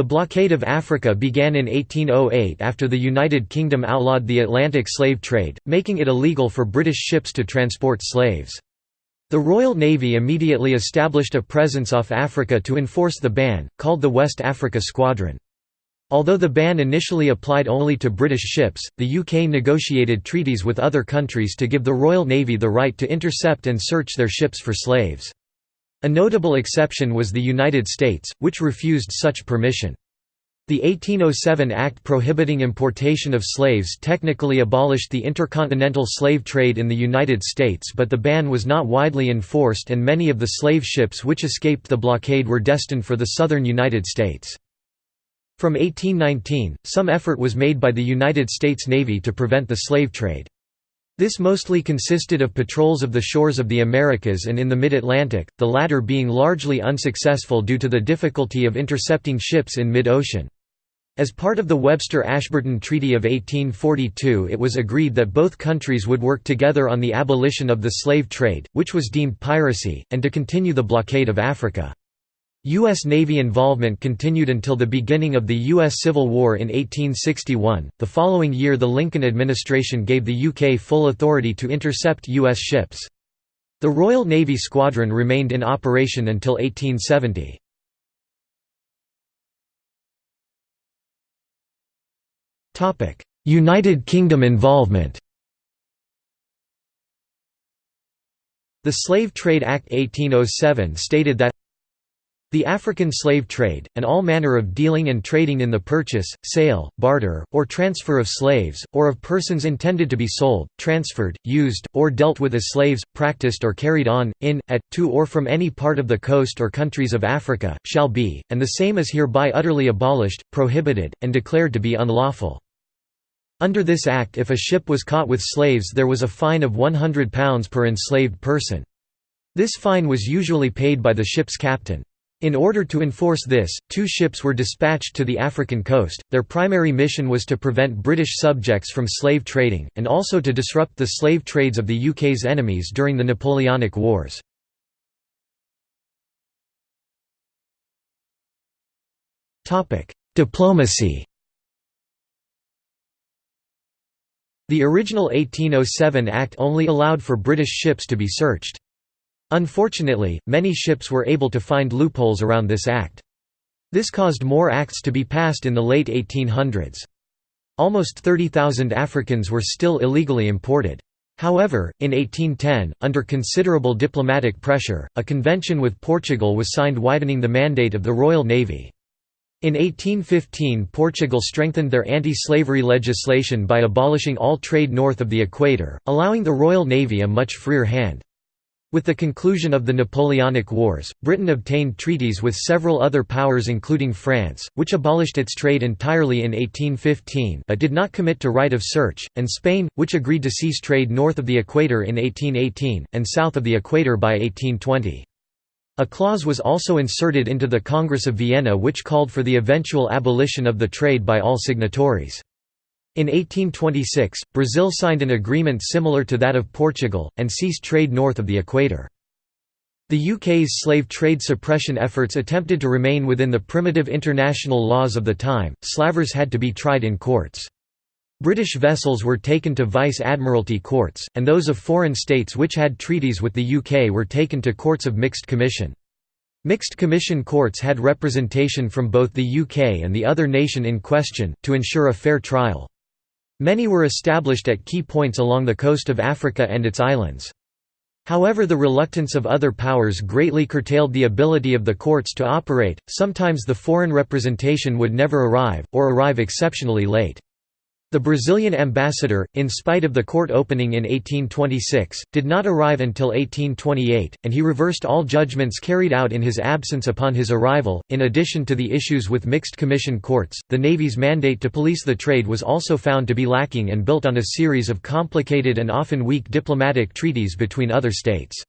The blockade of Africa began in 1808 after the United Kingdom outlawed the Atlantic slave trade, making it illegal for British ships to transport slaves. The Royal Navy immediately established a presence off Africa to enforce the ban, called the West Africa Squadron. Although the ban initially applied only to British ships, the UK negotiated treaties with other countries to give the Royal Navy the right to intercept and search their ships for slaves. A notable exception was the United States, which refused such permission. The 1807 Act prohibiting importation of slaves technically abolished the intercontinental slave trade in the United States but the ban was not widely enforced and many of the slave ships which escaped the blockade were destined for the southern United States. From 1819, some effort was made by the United States Navy to prevent the slave trade. This mostly consisted of patrols of the shores of the Americas and in the mid-Atlantic, the latter being largely unsuccessful due to the difficulty of intercepting ships in mid-ocean. As part of the Webster-Ashburton Treaty of 1842 it was agreed that both countries would work together on the abolition of the slave trade, which was deemed piracy, and to continue the blockade of Africa. U.S. Navy involvement continued until the beginning of the U.S. Civil War in 1861. The following year, the Lincoln administration gave the UK full authority to intercept U.S. ships. The Royal Navy Squadron remained in operation until 1870. United Kingdom involvement The Slave Trade Act 1807 stated that the African slave trade, and all manner of dealing and trading in the purchase, sale, barter, or transfer of slaves, or of persons intended to be sold, transferred, used, or dealt with as slaves, practiced or carried on, in, at, to or from any part of the coast or countries of Africa, shall be, and the same is hereby utterly abolished, prohibited, and declared to be unlawful. Under this act if a ship was caught with slaves there was a fine of £100 per enslaved person. This fine was usually paid by the ship's captain. In order to enforce this, two ships were dispatched to the African coast. Their primary mission was to prevent British subjects from slave trading, and also to disrupt the slave trades of the UK's enemies during the Napoleonic Wars. Diplomacy The original 1807 Act only allowed for British ships to be searched. Unfortunately, many ships were able to find loopholes around this act. This caused more acts to be passed in the late 1800s. Almost 30,000 Africans were still illegally imported. However, in 1810, under considerable diplomatic pressure, a convention with Portugal was signed widening the mandate of the Royal Navy. In 1815 Portugal strengthened their anti-slavery legislation by abolishing all trade north of the equator, allowing the Royal Navy a much freer hand. With the conclusion of the Napoleonic Wars, Britain obtained treaties with several other powers including France, which abolished its trade entirely in 1815 but did not commit to right of search, and Spain, which agreed to cease trade north of the equator in 1818, and south of the equator by 1820. A clause was also inserted into the Congress of Vienna which called for the eventual abolition of the trade by all signatories. In 1826, Brazil signed an agreement similar to that of Portugal, and ceased trade north of the equator. The UK's slave trade suppression efforts attempted to remain within the primitive international laws of the time, slavers had to be tried in courts. British vessels were taken to vice-admiralty courts, and those of foreign states which had treaties with the UK were taken to courts of mixed commission. Mixed Commission courts had representation from both the UK and the other nation in question, to ensure a fair trial. Many were established at key points along the coast of Africa and its islands. However the reluctance of other powers greatly curtailed the ability of the courts to operate, sometimes the foreign representation would never arrive, or arrive exceptionally late. The Brazilian ambassador, in spite of the court opening in 1826, did not arrive until 1828, and he reversed all judgments carried out in his absence upon his arrival. In addition to the issues with mixed commission courts, the Navy's mandate to police the trade was also found to be lacking and built on a series of complicated and often weak diplomatic treaties between other states.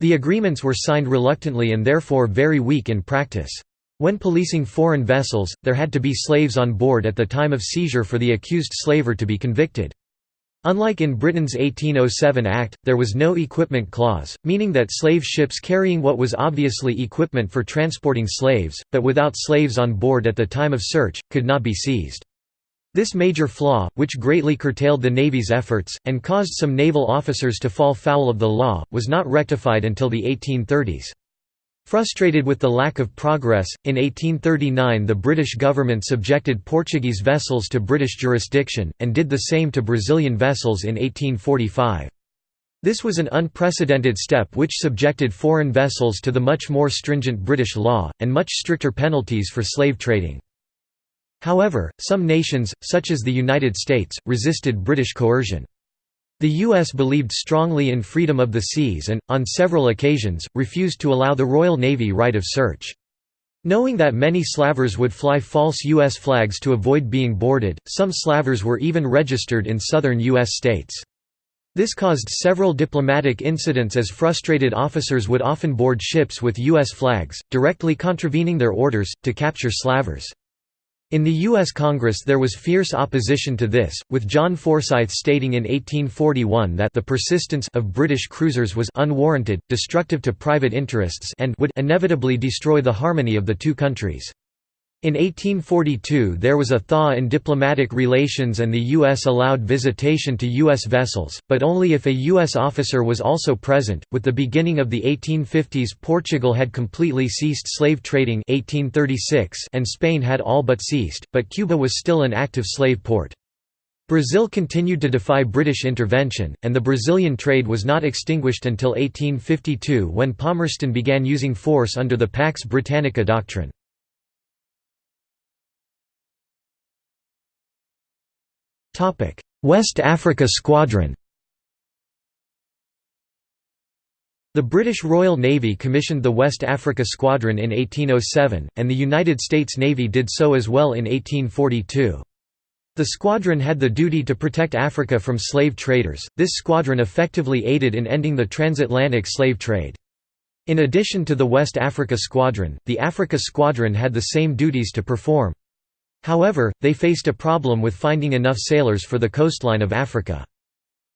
The agreements were signed reluctantly and therefore very weak in practice. When policing foreign vessels, there had to be slaves on board at the time of seizure for the accused slaver to be convicted. Unlike in Britain's 1807 Act, there was no equipment clause, meaning that slave ships carrying what was obviously equipment for transporting slaves, but without slaves on board at the time of search, could not be seized. This major flaw, which greatly curtailed the Navy's efforts, and caused some naval officers to fall foul of the law, was not rectified until the 1830s. Frustrated with the lack of progress, in 1839 the British government subjected Portuguese vessels to British jurisdiction, and did the same to Brazilian vessels in 1845. This was an unprecedented step which subjected foreign vessels to the much more stringent British law, and much stricter penalties for slave trading. However, some nations, such as the United States, resisted British coercion. The U.S. believed strongly in freedom of the seas and, on several occasions, refused to allow the Royal Navy right of search. Knowing that many slavers would fly false U.S. flags to avoid being boarded, some slavers were even registered in southern U.S. states. This caused several diplomatic incidents as frustrated officers would often board ships with U.S. flags, directly contravening their orders, to capture slavers. In the U.S. Congress there was fierce opposition to this, with John Forsyth stating in 1841 that the persistence of British cruisers was unwarranted, destructive to private interests and would inevitably destroy the harmony of the two countries. In 1842 there was a thaw in diplomatic relations and the U.S. allowed visitation to U.S. vessels, but only if a U.S. officer was also present. With the beginning of the 1850s Portugal had completely ceased slave trading 1836 and Spain had all but ceased, but Cuba was still an active slave port. Brazil continued to defy British intervention, and the Brazilian trade was not extinguished until 1852 when Palmerston began using force under the Pax Britannica doctrine. West Africa Squadron The British Royal Navy commissioned the West Africa Squadron in 1807, and the United States Navy did so as well in 1842. The squadron had the duty to protect Africa from slave traders. This squadron effectively aided in ending the transatlantic slave trade. In addition to the West Africa Squadron, the Africa Squadron had the same duties to perform. However, they faced a problem with finding enough sailors for the coastline of Africa.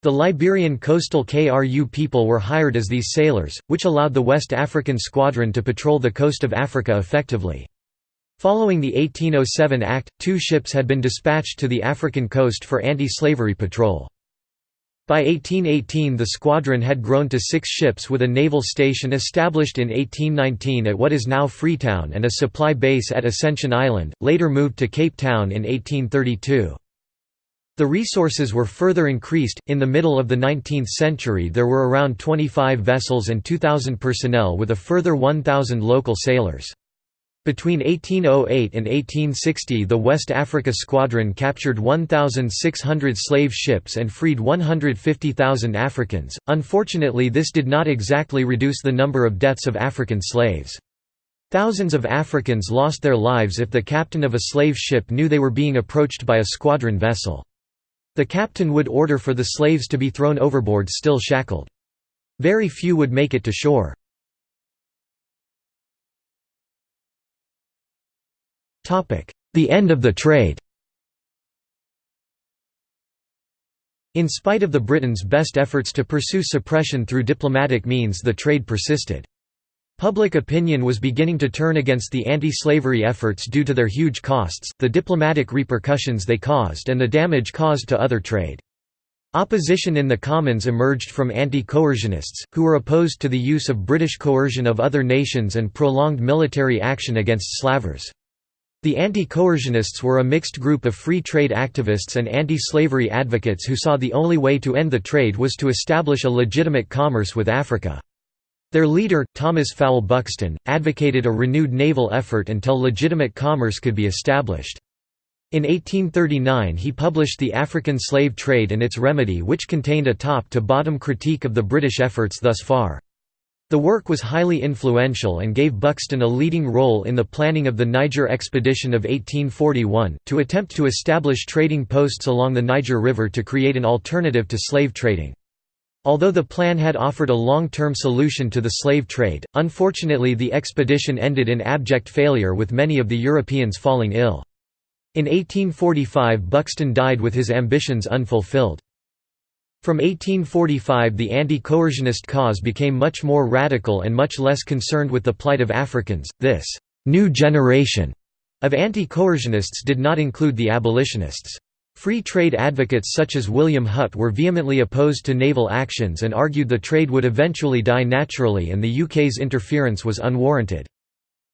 The Liberian coastal KRU people were hired as these sailors, which allowed the West African Squadron to patrol the coast of Africa effectively. Following the 1807 Act, two ships had been dispatched to the African coast for anti-slavery patrol. By 1818 the squadron had grown to six ships with a naval station established in 1819 at what is now Freetown and a supply base at Ascension Island, later moved to Cape Town in 1832. The resources were further increased. In the middle of the 19th century, there were around 25 vessels and 2,000 personnel with a further 1,000 local sailors. Between 1808 and 1860 the West Africa Squadron captured 1,600 slave ships and freed 150,000 Africans. Unfortunately this did not exactly reduce the number of deaths of African slaves. Thousands of Africans lost their lives if the captain of a slave ship knew they were being approached by a squadron vessel. The captain would order for the slaves to be thrown overboard still shackled. Very few would make it to shore. The end of the trade In spite of the Britons' best efforts to pursue suppression through diplomatic means the trade persisted. Public opinion was beginning to turn against the anti-slavery efforts due to their huge costs, the diplomatic repercussions they caused and the damage caused to other trade. Opposition in the Commons emerged from anti-coercionists, who were opposed to the use of British coercion of other nations and prolonged military action against slavers. The anti-coercionists were a mixed group of free trade activists and anti-slavery advocates who saw the only way to end the trade was to establish a legitimate commerce with Africa. Their leader, Thomas Fowle Buxton, advocated a renewed naval effort until legitimate commerce could be established. In 1839 he published The African Slave Trade and Its Remedy which contained a top-to-bottom critique of the British efforts thus far. The work was highly influential and gave Buxton a leading role in the planning of the Niger expedition of 1841, to attempt to establish trading posts along the Niger River to create an alternative to slave trading. Although the plan had offered a long-term solution to the slave trade, unfortunately the expedition ended in abject failure with many of the Europeans falling ill. In 1845 Buxton died with his ambitions unfulfilled. From 1845 the anti-coercionist cause became much more radical and much less concerned with the plight of Africans. This «new generation» of anti-coercionists did not include the abolitionists. Free trade advocates such as William Hutt were vehemently opposed to naval actions and argued the trade would eventually die naturally and the UK's interference was unwarranted.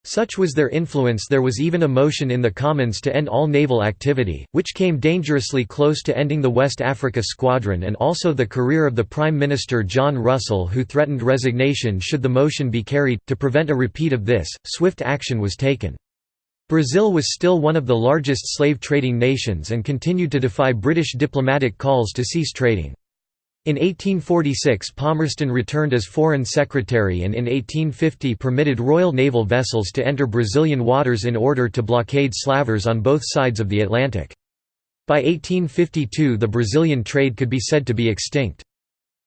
Such was their influence there was even a motion in the Commons to end all naval activity, which came dangerously close to ending the West Africa Squadron and also the career of the Prime Minister John Russell who threatened resignation should the motion be carried. To prevent a repeat of this, swift action was taken. Brazil was still one of the largest slave-trading nations and continued to defy British diplomatic calls to cease trading. In 1846 Palmerston returned as Foreign Secretary and in 1850 permitted Royal Naval vessels to enter Brazilian waters in order to blockade slavers on both sides of the Atlantic. By 1852 the Brazilian trade could be said to be extinct.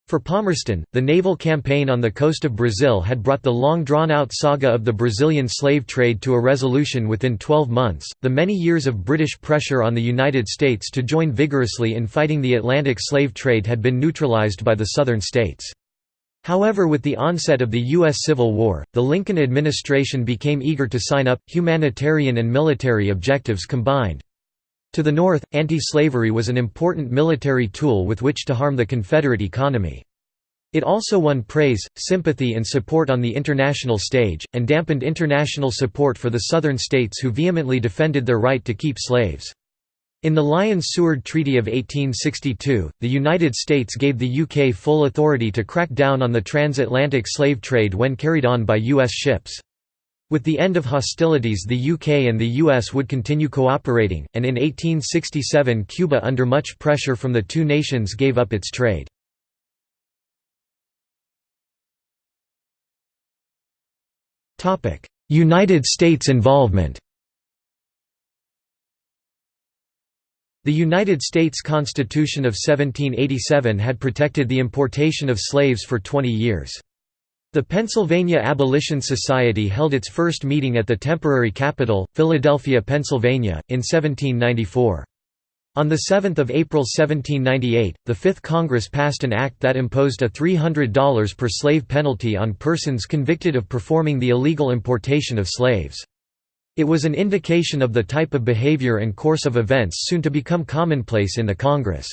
For Palmerston, the naval campaign on the coast of Brazil had brought the long drawn out saga of the Brazilian slave trade to a resolution within 12 months. The many years of British pressure on the United States to join vigorously in fighting the Atlantic slave trade had been neutralized by the Southern states. However with the onset of the U.S. Civil War, the Lincoln administration became eager to sign up, humanitarian and military objectives combined. To the north, anti-slavery was an important military tool with which to harm the Confederate economy. It also won praise, sympathy and support on the international stage, and dampened international support for the Southern states who vehemently defended their right to keep slaves. In the Lyons-Seward Treaty of 1862, the United States gave the UK full authority to crack down on the transatlantic slave trade when carried on by U.S. ships. With the end of hostilities the UK and the US would continue cooperating, and in 1867 Cuba under much pressure from the two nations gave up its trade. United States involvement The United States Constitution of 1787 had protected the importation of slaves for 20 years. The Pennsylvania Abolition Society held its first meeting at the temporary capital, Philadelphia, Pennsylvania, in 1794. On 7 April 1798, the Fifth Congress passed an act that imposed a $300 per slave penalty on persons convicted of performing the illegal importation of slaves. It was an indication of the type of behavior and course of events soon to become commonplace in the Congress.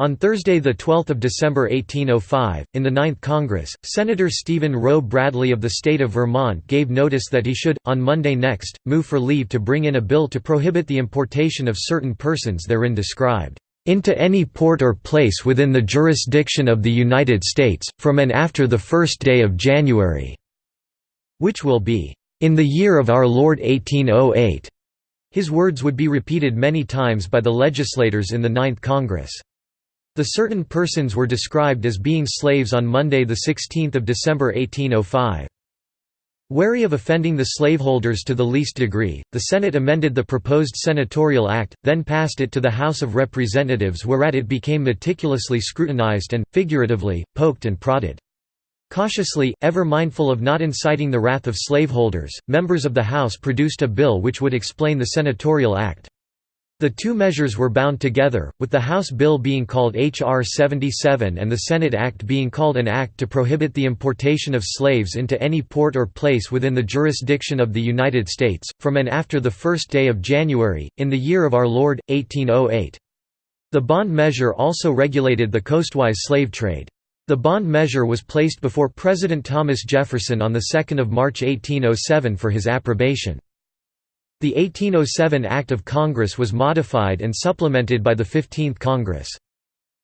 On Thursday 12 December 1805, in the Ninth Congress, Senator Stephen Roe Bradley of the state of Vermont gave notice that he should, on Monday next, move for leave to bring in a bill to prohibit the importation of certain persons therein described, "...into any port or place within the jurisdiction of the United States, from and after the first day of January," which will be, "...in the year of our Lord 1808." His words would be repeated many times by the legislators in the Ninth Congress. The certain persons were described as being slaves on Monday 16 December 1805. Wary of offending the slaveholders to the least degree, the Senate amended the proposed Senatorial Act, then passed it to the House of Representatives whereat it became meticulously scrutinized and, figuratively, poked and prodded. Cautiously, ever mindful of not inciting the wrath of slaveholders, members of the House produced a bill which would explain the Senatorial Act. The two measures were bound together, with the House bill being called H.R. 77 and the Senate Act being called an Act to prohibit the importation of slaves into any port or place within the jurisdiction of the United States, from and after the first day of January, in the year of our Lord, 1808. The bond measure also regulated the coastwise slave trade. The bond measure was placed before President Thomas Jefferson on 2 March 1807 for his approbation. The 1807 Act of Congress was modified and supplemented by the 15th Congress.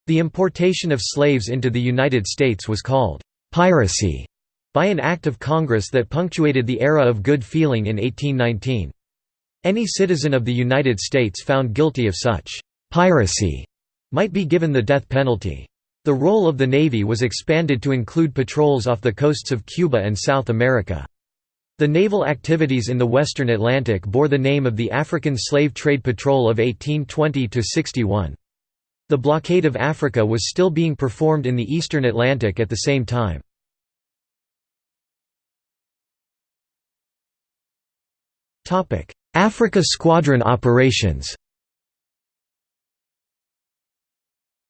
The importation of slaves into the United States was called «piracy» by an Act of Congress that punctuated the era of good feeling in 1819. Any citizen of the United States found guilty of such «piracy» might be given the death penalty. The role of the Navy was expanded to include patrols off the coasts of Cuba and South America. The naval activities in the western Atlantic bore the name of the African Slave Trade Patrol of 1820–61. The blockade of Africa was still being performed in the eastern Atlantic at the same time. Africa Squadron operations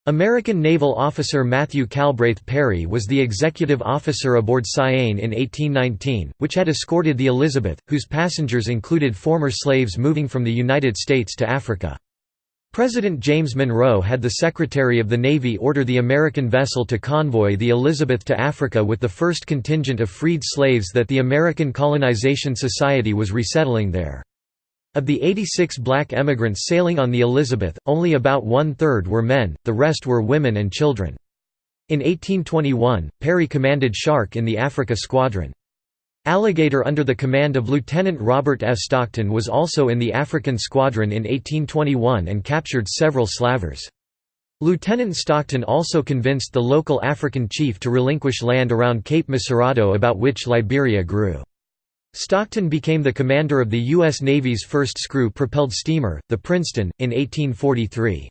American naval officer Matthew Calbraith Perry was the executive officer aboard Cyane in 1819, which had escorted the Elizabeth, whose passengers included former slaves moving from the United States to Africa. President James Monroe had the Secretary of the Navy order the American vessel to convoy the Elizabeth to Africa with the first contingent of freed slaves that the American Colonization Society was resettling there. Of the 86 black emigrants sailing on the Elizabeth, only about one-third were men, the rest were women and children. In 1821, Perry commanded Shark in the Africa Squadron. Alligator under the command of Lieutenant Robert F. Stockton was also in the African Squadron in 1821 and captured several slavers. Lieutenant Stockton also convinced the local African chief to relinquish land around Cape Mesurado about which Liberia grew. Stockton became the commander of the U.S. Navy's first screw-propelled steamer, the Princeton, in 1843.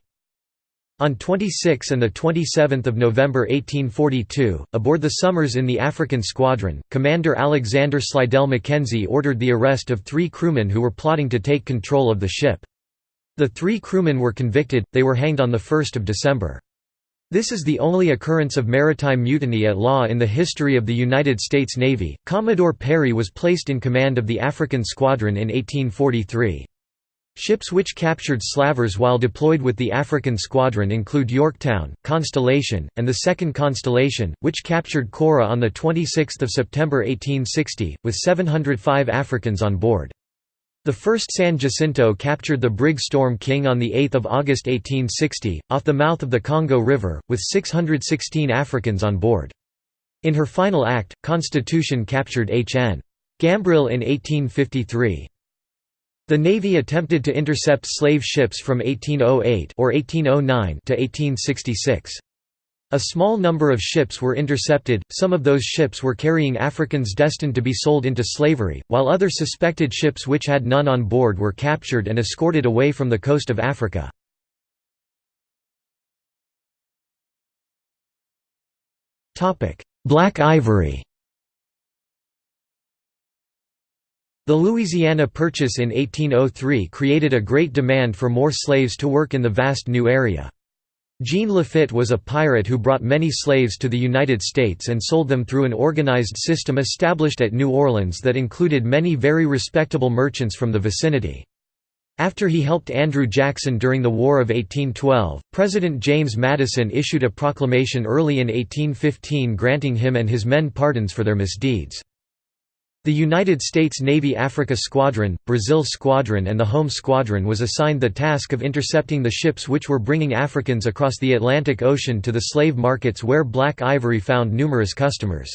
On 26 and 27 November 1842, aboard the Somers in the African Squadron, Commander Alexander Slidell Mackenzie ordered the arrest of three crewmen who were plotting to take control of the ship. The three crewmen were convicted, they were hanged on 1 December. This is the only occurrence of maritime mutiny at law in the history of the United States Navy. Commodore Perry was placed in command of the African Squadron in 1843. Ships which captured slavers while deployed with the African Squadron include Yorktown, Constellation, and the Second Constellation, which captured Cora on 26 September 1860, with 705 Africans on board. The first San Jacinto captured the brig Storm King on 8 August 1860, off the mouth of the Congo River, with 616 Africans on board. In her final act, Constitution captured H.N. Gambrill in 1853. The Navy attempted to intercept slave ships from 1808 or 1809 to 1866. A small number of ships were intercepted, some of those ships were carrying Africans destined to be sold into slavery, while other suspected ships which had none on board were captured and escorted away from the coast of Africa. Black ivory The Louisiana Purchase in 1803 created a great demand for more slaves to work in the vast new area. Jean Lafitte was a pirate who brought many slaves to the United States and sold them through an organized system established at New Orleans that included many very respectable merchants from the vicinity. After he helped Andrew Jackson during the War of 1812, President James Madison issued a proclamation early in 1815 granting him and his men pardons for their misdeeds. The United States Navy Africa Squadron, Brazil Squadron and the Home Squadron was assigned the task of intercepting the ships which were bringing Africans across the Atlantic Ocean to the slave markets where black ivory found numerous customers.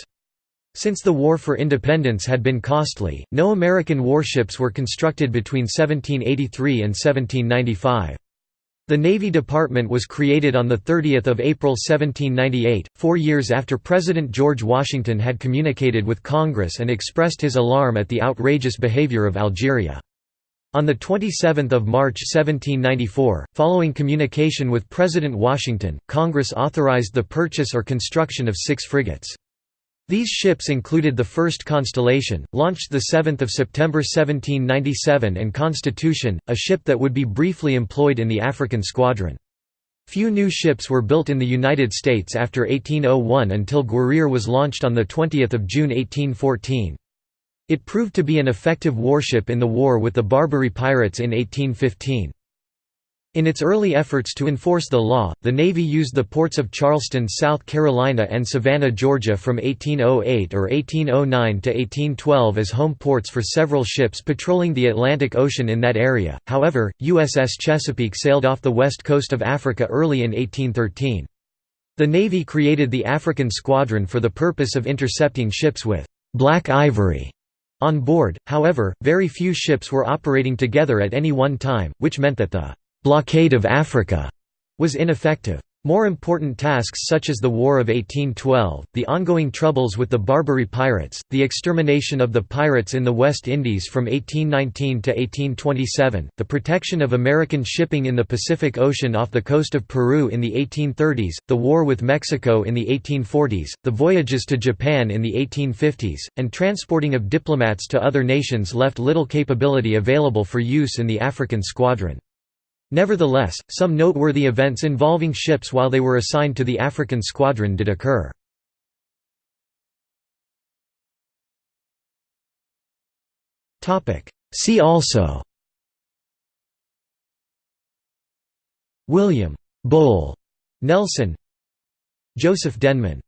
Since the War for Independence had been costly, no American warships were constructed between 1783 and 1795. The Navy Department was created on 30 April 1798, four years after President George Washington had communicated with Congress and expressed his alarm at the outrageous behavior of Algeria. On 27 March 1794, following communication with President Washington, Congress authorized the purchase or construction of six frigates. These ships included the first Constellation, launched 7 September 1797 and Constitution, a ship that would be briefly employed in the African Squadron. Few new ships were built in the United States after 1801 until Guerriere was launched on 20 June 1814. It proved to be an effective warship in the war with the Barbary pirates in 1815. In its early efforts to enforce the law, the Navy used the ports of Charleston, South Carolina and Savannah, Georgia from 1808 or 1809 to 1812 as home ports for several ships patrolling the Atlantic Ocean in that area. However, USS Chesapeake sailed off the west coast of Africa early in 1813. The Navy created the African Squadron for the purpose of intercepting ships with black ivory on board, however, very few ships were operating together at any one time, which meant that the blockade of Africa was ineffective. More important tasks such as the War of 1812, the ongoing troubles with the Barbary pirates, the extermination of the pirates in the West Indies from 1819 to 1827, the protection of American shipping in the Pacific Ocean off the coast of Peru in the 1830s, the war with Mexico in the 1840s, the voyages to Japan in the 1850s, and transporting of diplomats to other nations left little capability available for use in the African squadron. Nevertheless, some noteworthy events involving ships while they were assigned to the African squadron did occur. See also William Bull Nelson Joseph Denman